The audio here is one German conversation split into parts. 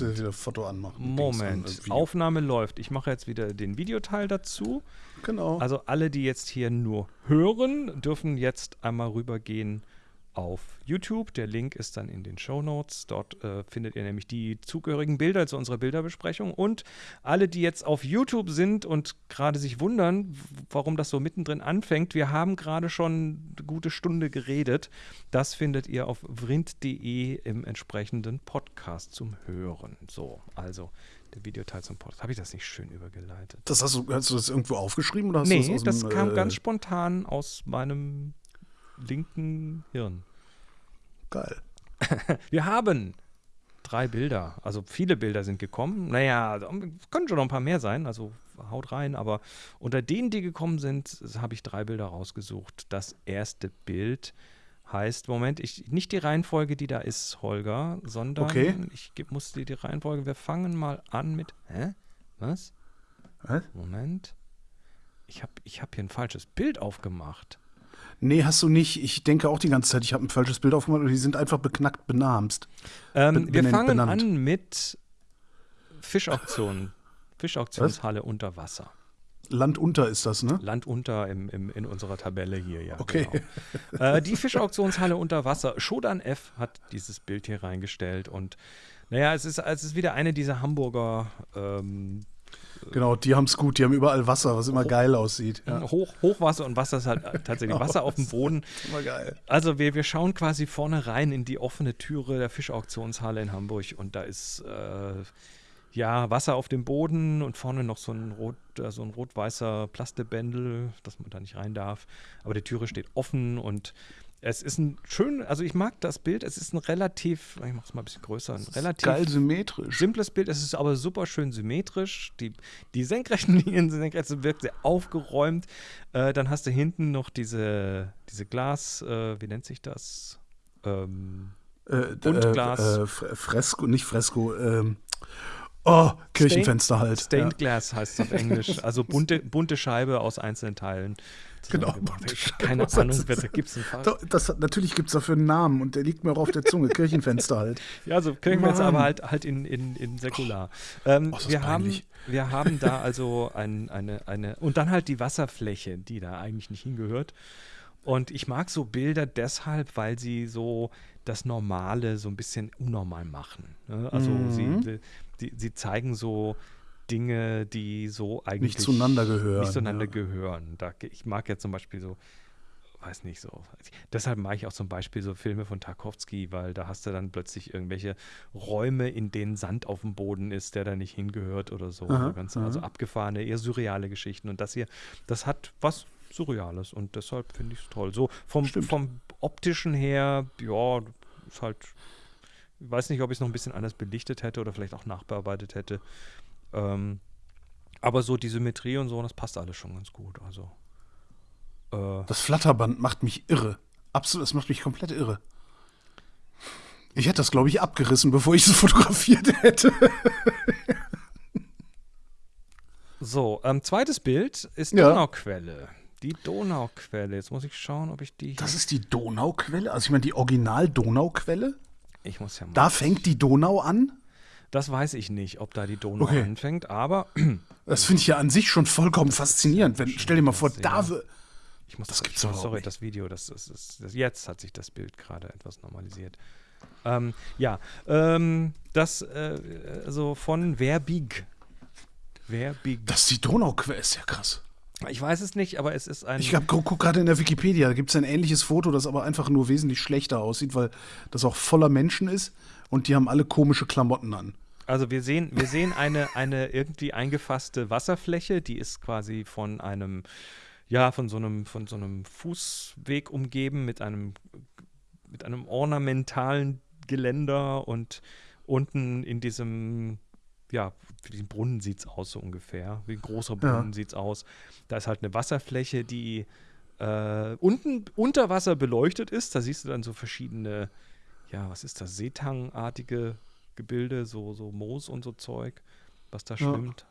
wieder Foto anmachen. Moment, Aufnahme läuft. Ich mache jetzt wieder den Videoteil dazu. Genau. Also alle, die jetzt hier nur hören, dürfen jetzt einmal rübergehen auf YouTube. Der Link ist dann in den Show Notes. Dort äh, findet ihr nämlich die zugehörigen Bilder zu unserer Bilderbesprechung. Und alle, die jetzt auf YouTube sind und gerade sich wundern, warum das so mittendrin anfängt, wir haben gerade schon eine gute Stunde geredet. Das findet ihr auf vrind.de im entsprechenden Podcast zum Hören. So, also der Videoteil zum Podcast. Habe ich das nicht schön übergeleitet? das hast du, hast du das irgendwo aufgeschrieben oder hast du Nee, das aus das dem, kam äh, ganz spontan aus meinem linken Hirn. geil. Wir haben drei Bilder, also viele Bilder sind gekommen. Naja, können schon noch ein paar mehr sein, also haut rein, aber unter denen, die gekommen sind, habe ich drei Bilder rausgesucht. Das erste Bild heißt, Moment, ich, nicht die Reihenfolge, die da ist, Holger, sondern Okay. ich muss dir die Reihenfolge, wir fangen mal an mit, hä? Was? Was? Moment. Ich habe ich hab hier ein falsches Bild aufgemacht. Nee, hast du nicht. Ich denke auch die ganze Zeit, ich habe ein falsches Bild aufgemacht und die sind einfach beknackt benamst. Ähm, wir fangen benannt. an mit Fischauktionen. Fischauktionshalle unter Wasser. Land unter ist das, ne? Land unter im, im, in unserer Tabelle hier, ja. Okay. Genau. äh, die Fischauktionshalle unter Wasser. Shodan F hat dieses Bild hier reingestellt und naja, es ist, es ist wieder eine dieser Hamburger ähm, Genau, die haben es gut, die haben überall Wasser, was immer geil aussieht. Ja, Hoch, Hochwasser und Wasser ist halt tatsächlich Wasser auf dem Boden. immer geil. Also wir, wir schauen quasi vorne rein in die offene Türe der Fischauktionshalle in Hamburg und da ist äh, ja Wasser auf dem Boden und vorne noch so ein rot, äh, so ein rot-weißer Plastebändel, dass man da nicht rein darf. Aber die Türe steht offen und es ist ein schön, also ich mag das Bild, es ist ein relativ, ich mach's mal ein bisschen größer, ein relativ Geil symmetrisch. simples Bild, es ist aber super schön symmetrisch. Die, die senkrechten Linien sind senkrecht, es wirkt sehr aufgeräumt. Äh, dann hast du hinten noch diese, diese Glas, äh, wie nennt sich das? Ähm, Äh, Buntglas. Äh, äh, Fre- Fresko, nicht Fresko. Ähm, oh, Kirchenfenster halt. Stained Glass heißt es auf Englisch. Also bunte, bunte Scheibe aus einzelnen Teilen. Genau, Keine Ahnung, wer da gibt es einen Fall. Ja. Das, natürlich gibt es dafür einen Namen und der liegt mir auch auf der Zunge. Kirchenfenster halt. Ja, also Kirchenfenster, Mann. aber halt, halt in, in, in säkular. Ähm, Oh, wir, haben, wir haben da also ein, eine, eine, und dann halt die Wasserfläche, die da eigentlich nicht hingehört. Und ich mag so Bilder deshalb, weil sie so das Normale so ein bisschen unnormal machen. Ne? Also Mhm. sie, die, sie zeigen so Dinge, die so eigentlich zueinander gehören, Nicht zueinander ja. gehören. Da, ich mag ja zum Beispiel so, weiß nicht so. Deshalb mag ich auch zum Beispiel so Filme von Tarkovsky, weil da hast du dann plötzlich irgendwelche Räume, in denen Sand auf dem Boden ist, der da nicht hingehört oder so. Aha, so ganz, also aha. abgefahrene, eher surreale Geschichten. Und das hier, das hat was Surreales und deshalb finde ich es toll. So vom, Stimmt. vom optischen her, ja, ist halt, weiß nicht, ob ich es noch ein bisschen anders belichtet hätte oder vielleicht auch nachbearbeitet hätte. Ähm, aber so die Symmetrie und so, das passt alles schon ganz gut. Also. Äh, Das Flatterband macht mich irre. Absolut, es macht mich komplett irre. Ich hätte das, glaube ich, abgerissen, bevor ich es fotografiert hätte. so, ähm, zweites Bild ist Ja. Donauquelle. Die Donauquelle. Jetzt muss ich schauen, ob ich die. Das ist die Donauquelle? Also ich meine, die Original-Donauquelle? Ich muss ja mal. Da fängt die Donau an? das weiß ich nicht, ob da die Donau Okay. anfängt, aber Das finde ich ja an sich schon vollkommen faszinierend. Wenn, stell dir mal vor, da ich muss Das ich- gibt's doch Sorry, nicht. das Video, das, das, das, das jetzt hat sich das Bild gerade etwas normalisiert. Ähm, ja, ähm, das äh, also von Verbig. Verbig. Das ist die Donauquelle, ist ja krass. Ich weiß es nicht, aber es ist ein. Ich hab, guck, guck gerade in der Wikipedia, da gibt es ein ähnliches Foto, das aber einfach nur wesentlich schlechter aussieht, weil das auch voller Menschen ist und die haben alle komische Klamotten an. Also wir sehen, wir sehen eine, eine irgendwie eingefasste Wasserfläche, die ist quasi von einem, ja, von so einem, von so einem Fußweg umgeben mit einem, mit einem ornamentalen Geländer und unten in diesem, ja, wie ein Brunnen sieht es aus, so ungefähr. Wie ein großer Brunnen Ja. sieht es aus. Da ist halt eine Wasserfläche, die äh, unten unter Wasser beleuchtet ist. Da siehst du dann so verschiedene, ja, was ist das, Seetangartige Gebilde, so, so Moos und so Zeug, was da Ja. schwimmt.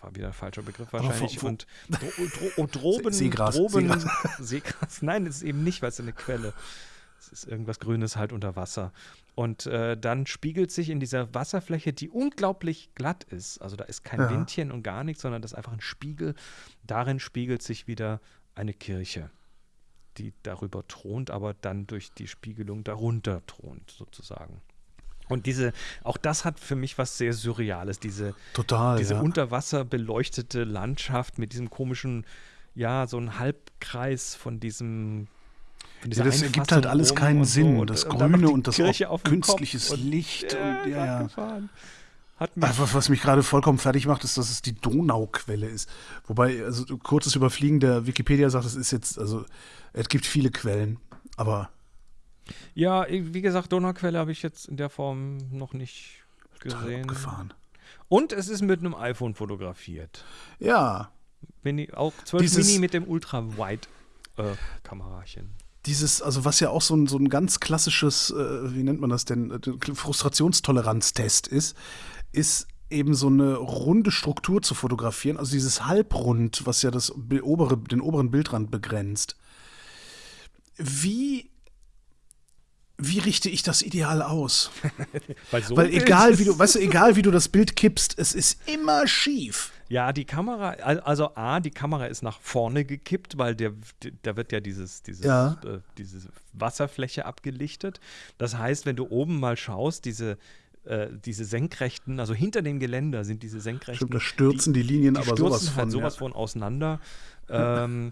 War wieder ein falscher Begriff wahrscheinlich. und Dro Dro Droben, See- Seegras, Droben, Seegras. Seegras. Nein, das ist eben nicht, weil es eine Quelle. Es ist irgendwas Grünes halt unter Wasser. Und äh, dann spiegelt sich in dieser Wasserfläche, die unglaublich glatt ist, also da ist kein Ja. Windchen und gar nichts, sondern das ist einfach ein Spiegel, darin spiegelt sich wieder eine Kirche, die darüber thront, aber dann durch die Spiegelung darunter thront, sozusagen. Und diese, auch das hat für mich was sehr Surreales, diese, Total. diese ja. unter Wasser beleuchtete Landschaft mit diesem komischen, ja, so ein Halbkreis von diesem. Ja, das ergibt halt alles keinen und Sinn. so. das und Grüne und das künstliches und- Licht. Ja, und, ja, ja. mich, Einfach, was mich gerade vollkommen fertig macht, ist, dass es die Donauquelle ist. Wobei, also kurzes Überfliegen der Wikipedia sagt, es ist jetzt, also es gibt viele Quellen, aber ja, wie gesagt, Donauquelle habe ich jetzt in der Form noch nicht gesehen. abgefahren. Und es ist mit einem iPhone fotografiert. Ja, Mini, auch 12 Dieses- Mini mit dem Ultra-Wide-Kamerachen. Dieses, also was ja auch so ein, so ein ganz klassisches, äh, wie nennt man das denn, äh, Frustrationstoleranztest ist, ist eben so eine runde Struktur zu fotografieren, also dieses Halbrund, was ja das obere, den oberen Bildrand begrenzt. Wie, wie richte ich das ideal aus? Weil, so Weil egal wie du, weißt du, egal wie du das Bild kippst, es ist immer schief. Ja, die Kamera, al- also A, die Kamera ist nach vorne gekippt, weil der, da wird ja dieses, dieses, Ja. äh, diese Wasserfläche abgelichtet. Das heißt, wenn du oben mal schaust, diese, äh, diese senkrechten, also hinter dem Geländer sind diese senkrechten. Stimmt, da stürzen die, Linien die aber stürzen sowas von. halt sowas ja. von auseinander. Ähm,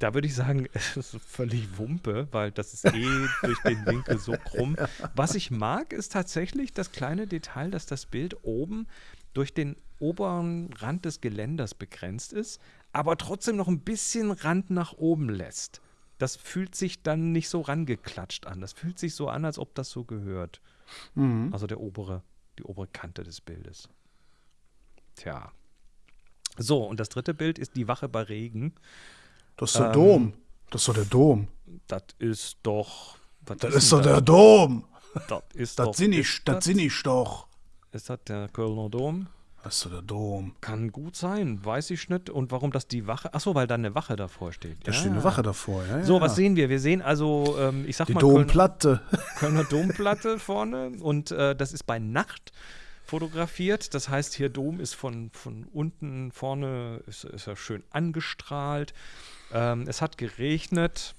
da würde ich sagen, es ist völlig Wumpe, weil das ist eh durch den Winkel so krumm. Was ich mag, ist tatsächlich das kleine Detail, dass das Bild oben durch den oberen Rand des Geländers begrenzt ist, aber trotzdem noch ein bisschen Rand nach oben lässt. Das fühlt sich dann nicht so rangeklatscht an. Das fühlt sich so an, als ob das so gehört. Mhm. Also der obere, die obere Kante des Bildes. Tja. So, und das dritte Bild ist die Wache bei Regen. Das ist der Ähm, Dom. Das ist doch der Dom. Das ist doch. Das ist doch der Dom. Das ist doch. Das sind ich doch. Ist das der Kölner Dom? Das ist doch der Dom. Kann gut sein, weiß ich nicht. Und warum das die Wache. Achso, weil da eine Wache davor steht. Da ja. steht eine Wache davor. Ja, So, ja. was sehen wir? Wir sehen also, ähm, ich sag Die mal, Köln, Domplatte. Kölner Domplatte vorne und äh, das ist bei Nacht fotografiert. Das heißt, hier Dom ist von, von unten vorne, ist, ist er schön angestrahlt. Ähm, es hat geregnet.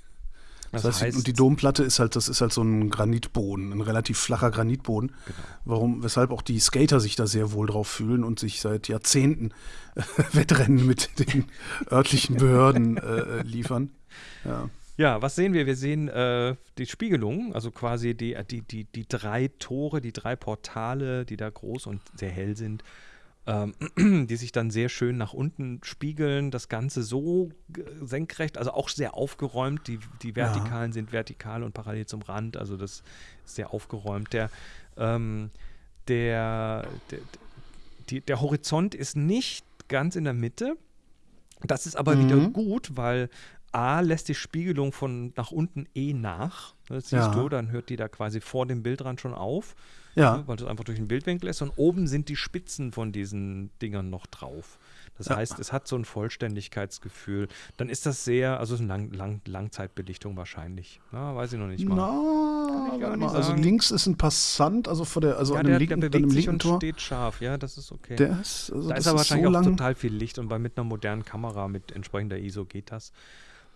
Das, Das heißt, und die Domplatte ist halt, das ist halt so ein Granitboden, ein relativ flacher Granitboden. Genau. Warum, weshalb auch die Skater sich da sehr wohl drauf fühlen und sich seit Jahrzehnten Wettrennen mit den örtlichen Behörden äh, liefern. Ja. Ja, was sehen wir? Wir sehen äh, die Spiegelung, also quasi die, die, die, die drei Tore, die drei Portale, die da groß und sehr hell sind, ähm, die sich dann sehr schön nach unten spiegeln. Das Ganze so senkrecht, also auch sehr aufgeräumt. Die, die Vertikalen sind vertikal und parallel zum Rand, also das ist sehr aufgeräumt. Der, ähm, der, der, die, der Horizont ist nicht ganz in der Mitte. Das ist aber wieder Mhm. gut, weil A lässt die Spiegelung von nach unten eh nach. Das siehst Ja. du, dann hört die da quasi vor dem Bildrand schon auf, Ja. ne, weil das einfach durch den Bildwinkel ist. Und oben sind die Spitzen von diesen Dingern noch drauf. Das Ja. heißt, es hat so ein Vollständigkeitsgefühl. Dann ist das sehr, also es ist eine Lang, Lang, Langzeitbelichtung wahrscheinlich. Na, weiß ich noch nicht mal. Nicht mal, also links ist ein Passant, also vor der, also ja, an der, dem der linken, an bewegt dem sich und Tor. steht scharf. Ja, das ist okay. Der ist, also Da das ist aber ist so wahrscheinlich auch total viel Licht und bei mit einer modernen Kamera mit entsprechender ISO geht das.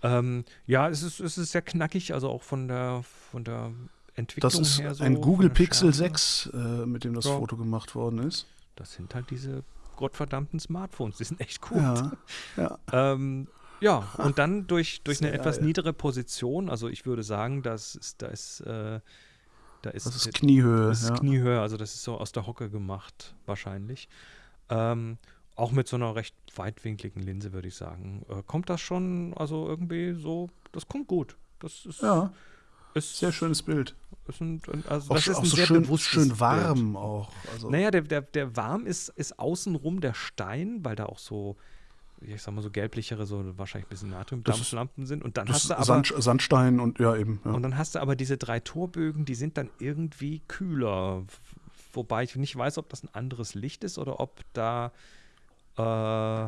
Ähm, ja, es ist, es ist sehr knackig, also auch von der, von der Entwicklung Das ist her so. ein Google Pixel Schärfe. 6, äh, mit dem das Ja. Foto gemacht worden ist. Das sind halt diese gottverdammten Smartphones, die sind echt gut. Ja, ja. Ähm, ja, und dann durch, durch eine etwas geil. niedere Position, also ich würde sagen, das ist, da ist, äh, da ist, Das ist Kniehöhe. Das ist ja. Kniehöhe, also das ist so aus der Hocke gemacht, wahrscheinlich. Ähm, auch mit so einer recht weitwinkligen Linse, würde ich sagen. Äh, kommt das schon, also irgendwie so, das kommt gut. Das ist, ja, ist sehr schönes Bild. Ist ein, also Auch, das ist auch ein so sehr schön, schön Bild. warm auch. Also, Naja, der, der, der warm ist, ist außenrum der Stein, weil da auch so, ich sag mal so gelblichere, so wahrscheinlich ein bisschen Natriumdampflampen sind. Und dann das hast du aber Sand, Sandstein und ja, eben. Ja. Und dann hast du aber diese drei Torbögen, die sind dann irgendwie kühler. Wobei ich nicht weiß, ob das ein anderes Licht ist oder ob da, äh,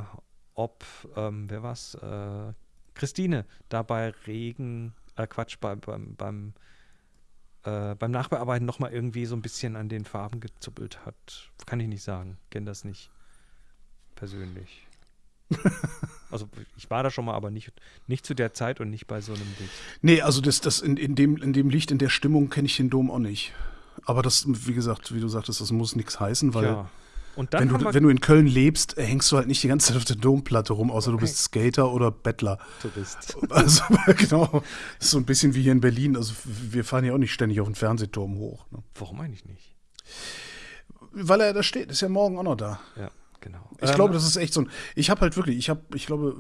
ob, ähm, wer war's, äh, Christine da bei Regen äh, Quatsch, bei, beim, beim, äh, beim Nachbearbeiten nochmal irgendwie so ein bisschen an den Farben gezuppelt hat. Kann ich nicht sagen. Kenne das nicht persönlich. also ich war da schon mal, aber nicht, nicht zu der Zeit und nicht bei so einem Licht. Nee, also das, das in, in, dem, in dem Licht, in der Stimmung kenne ich den Dom auch nicht. Aber das, wie gesagt, wie du sagtest, das muss nichts heißen, weil Ja. Und dann wenn, du, wenn du in Köln lebst, äh, hängst du halt nicht die ganze Zeit auf der Domplatte rum, außer du Okay. bist Skater oder Bettler. Tourist. Also genau, das ist so ein bisschen wie hier in Berlin. Also wir fahren ja auch nicht ständig auf den Fernsehturm hoch. Ne? Warum eigentlich nicht? Weil er da steht, ist ja morgen auch noch da. Ja, genau. Ich Ähm, glaube, das ist echt so ein. Ich habe halt wirklich, ich habe, ich glaube,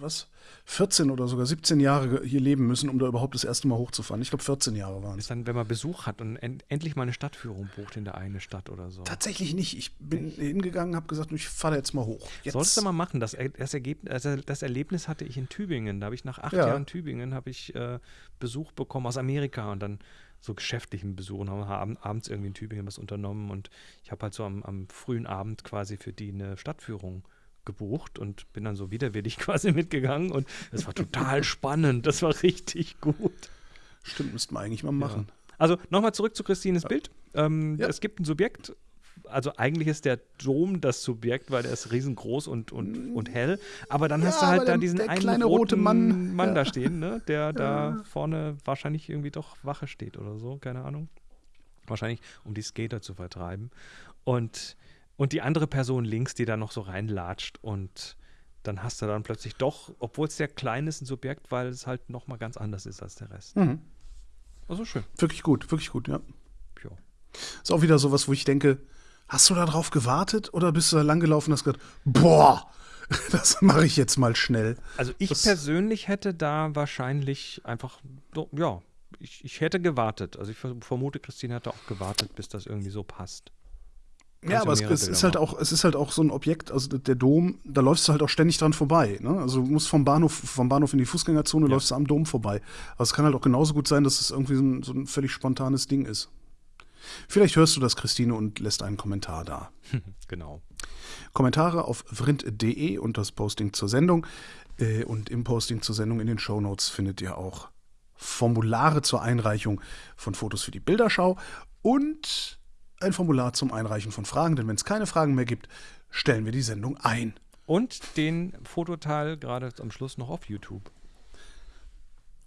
was, 14 oder sogar 17 Jahre hier leben müssen, um da überhaupt das erste Mal hochzufahren. Ich glaube, 14 Jahre waren es. ist dann, wenn man Besuch hat und en endlich mal eine Stadtführung bucht in der eine Stadt oder so. Tatsächlich nicht. Ich bin hingegangen, habe gesagt, ich fahre jetzt mal hoch. Jetzt. Sollst du mal machen. Das, das, Ergebnis, also das Erlebnis hatte ich in Tübingen. Da habe ich nach acht Ja. Jahren Tübingen habe ich äh, Besuch bekommen aus Amerika und dann so geschäftlichen Besuch und haben abend, abends irgendwie in Tübingen was unternommen und ich habe halt so am, am frühen Abend quasi für die eine Stadtführung gebucht und bin dann so widerwillig quasi mitgegangen und es war total spannend. Das war richtig gut. Stimmt, müssten wir eigentlich mal machen. Also nochmal zurück zu Christines Bild. Ähm, Ja. Es gibt ein Subjekt. Also eigentlich ist der Dom das Subjekt, weil der ist riesengroß und, und, und hell. Aber dann Ja, hast du halt da der- diesen der einen kleine roten rote Mann, ja. da stehen, ne? der da vorne wahrscheinlich irgendwie doch Wache steht oder so, keine Ahnung. Wahrscheinlich, um die Skater zu vertreiben. Und, und die andere Person links, die da noch so reinlatscht und dann hast du dann plötzlich doch, obwohl es sehr klein ist, ein Subjekt, weil es halt nochmal ganz anders ist als der Rest. Mhm. Also schön. Wirklich gut, wirklich gut, ja. Ja. Ist auch wieder sowas, wo ich denke, hast du da drauf gewartet oder bist du da langgelaufen und hast gesagt, boah, das mache ich jetzt mal schnell. Also ich Das- persönlich hätte da wahrscheinlich einfach, ja, ich, ich hätte gewartet. Also ich ver- vermute, Christine hätte auch gewartet, bis das irgendwie so passt. Ja, aber es, es ist halt auch, es ist halt auch so ein Objekt, also der Dom, da läufst du halt auch ständig dran vorbei. Ne? Also du musst vom Bahnhof, vom Bahnhof in die Fußgängerzone, Ja. läufst du am Dom vorbei. Aber es kann halt auch genauso gut sein, dass es irgendwie so ein, so ein völlig spontanes Ding ist. Vielleicht hörst du das, Christine, und lässt einen Kommentar da. Genau. Kommentare auf vrind.de und das Posting zur Sendung. Äh, und im Posting zur Sendung in den Shownotes findet ihr auch Formulare zur Einreichung von Fotos für die Bilderschau und ein Formular zum Einreichen von Fragen. Denn wenn es keine Fragen mehr gibt, stellen wir die Sendung ein. Und den Fototeil gerade am Schluss noch auf YouTube.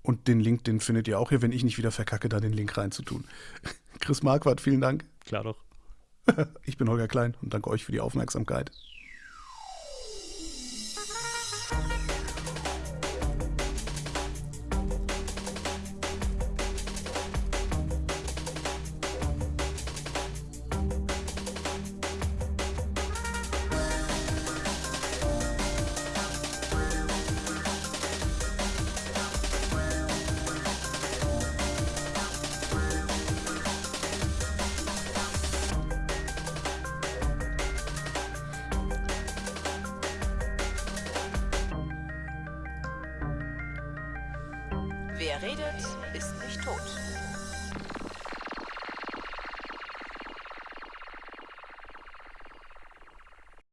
Und den Link, den findet ihr auch hier, wenn ich nicht wieder verkacke, da den Link reinzutun. Chris Marquardt, vielen Dank. Klar doch. Ich bin Holger Klein und danke euch für die Aufmerksamkeit. Wer redet.